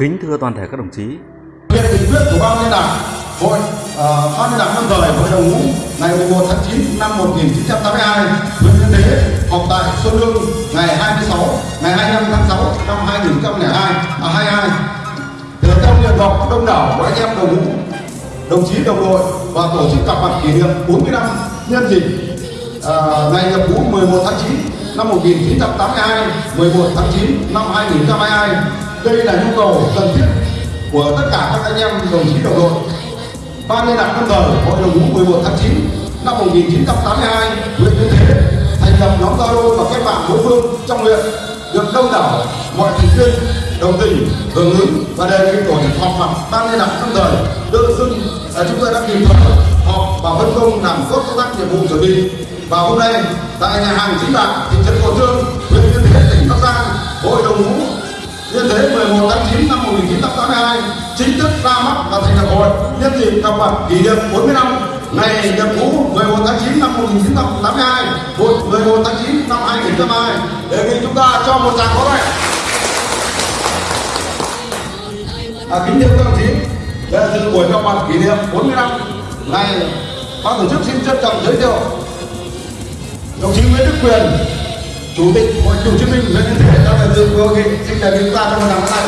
Kính thưa toàn thể các đồng chí, Hiện nghị quyết của Ban liên đảng Hội uh, Ban liên đảng lâm thời Hội đồng ngũ ngày 11 tháng 9 năm 1982 huyện Yên Thế họp tại Xuân Lương ngày 26 ngày 25 tháng 6 năm 2002 à 22 được trong nguyện vọng đông đảo của anh em đồng ngũ đồng chí đồng đội và tổ chức gặp mặt kỷ niệm 40 năm nhân dịp uh, ngày nhập ngũ 11 tháng 9 năm 1982 11 tháng 9 năm 2022 đây là nhu cầu cần thiết của tất cả các anh em đồng chí đồng đội. Ban liên lạc quân đời hội đồng ngũ 11 tháng 9 năm 1982 huyện Yên Thế, thành lập nhóm Zalo và kết bạn đối phương trong huyện được đông đảo mọi thành viên đồng tình, hưởng ứng và đề nghị tổ chức họp mặt ban liên lạc năm đời tự dưng là chúng tôi đã kịp thời họp và phân công làm tốt công tác nhiệm vụ chuẩn bị. Và hôm nay, tại nhà hàng chính bạc thị trấn cổ Trương, huyện Yên Thế, tỉnh Bắc Giang, hội đồng ngũ Nhân thế 11 tháng 9 năm 1982 chính thức ra mắt và thành lập hội nhân dịp gặp mặt kỷ niệm 40 năm ngày nhập ngũ 11 tháng 9 năm 1982 hội 11 tháng 9 năm 2002 đề nghị chúng ta cho một tràng pháo tay à, kính thưa các đồng chí để dự buổi gặp mặt kỷ niệm 40 năm ngày ban tổ chức xin trân trọng giới thiệu đồng chí Nguyễn Đức Quyền chủ tịch hội cựu chiến binh huyện Yên Thế đã về dự hội nghị. Xin đại biểu chúng ta trong một tràng pháo tay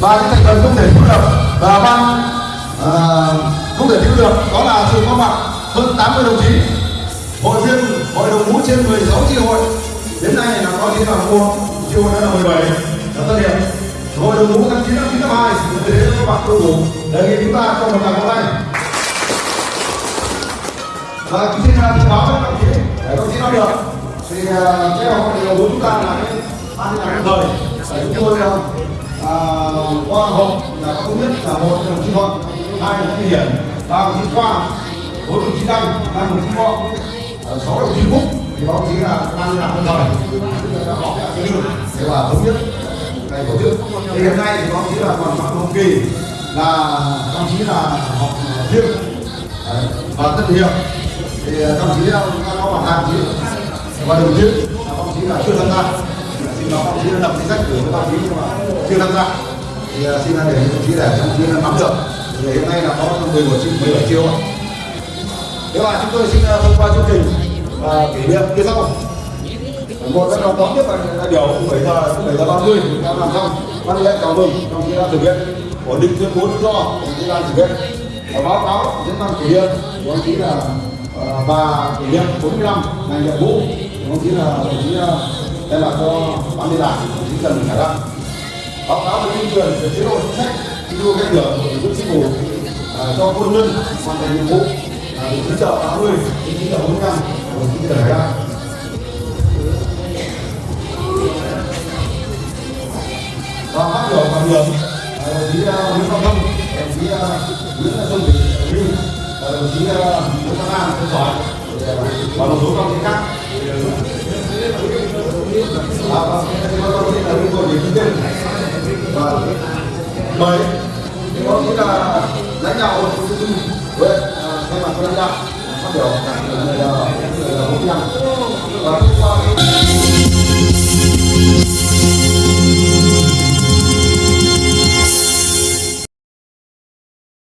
và những thành phần không thể thiếu được và ban à, không thể thiếu được đó là sự có mặt hơn 80 đồng chí. Hội viên hội đồng ngũ trên 16 chi hội. Đến nay là có chi là mua chi hội đã là 17 là tất điểm hội đồng ngũ tháng 9 năm 92 thế các bạn tôi đủ đề nghị chúng ta cho một tràng pháo tay và xin à, thông báo với các đồng chí. Để các đồng chí nói được. Thì à, cái hội đồng ngũ chúng ta là cái ban liên lạc thời. Để chúng tôi à, à qua hộp là có thống nhất là một đồng chí thuận hai đồng chí hiển ba đồng chí khoa bốn đồng chí đăng năm đồng chí võ ờ, sáu đồng chí phúc thì báo chí là ban liên lạc thời. Chúng đã có cái để là thống nhất ngày tổ chức thì hiện nay thì báo chí là còn phạm hồng kỳ, là đồng chí là học ờ, riêng và tất hiệp thì ờ, đồng chí đã có bảo hai đồng và đồng chí là đồng chí là chưa tham gia. Xin báo đồng chí đã đọc danh sách của đồng chí nhưng mà chưa tham gia. Thì ờ, xin để đồng chí để đồng chí nắm được. Thì hiện nay là có 11 triệu 17 triệu thế là chúng tôi xin thông qua chương trình và kỷ niệm như sau một cái đón tiếp đại biểu 7 giờ 7 giờ ba 30 đã làm xong, văn lễ chào mừng trong khi đã thực hiện. Ổn định tuyên bố tự do trong khi đã thực hiện. Và báo cáo diễn văn kỷ niệm, của ông chí là ờ, và kỷ niệm 45 ngày nhập ngũ đồng chí là đồng chí ờ, đây là cho ban liên lạc, đồng chí Trần Khải Đăng báo cáo về tuyên truyền về chế độ chính sách, thi đua khen thưởng của tổ chức chính phủ cho quân nhân hoàn thành nhiệm vụ từ chín giờ đồng chí chợ 80 đồng chí chợ 45 đồng chí Trần Khải Đăng đồng chí à, Nguyễn Văn Thông, đồng chí à, Nguyễn Xuân Thủy đồng chí à, Nguyễn Văn An Tân Giỏi và một số công chí khác chí là tên và mời có nghĩa là lãnh đạo hội phụ huynh huyện thay mặt lãnh đạo phát biểu là bốn năm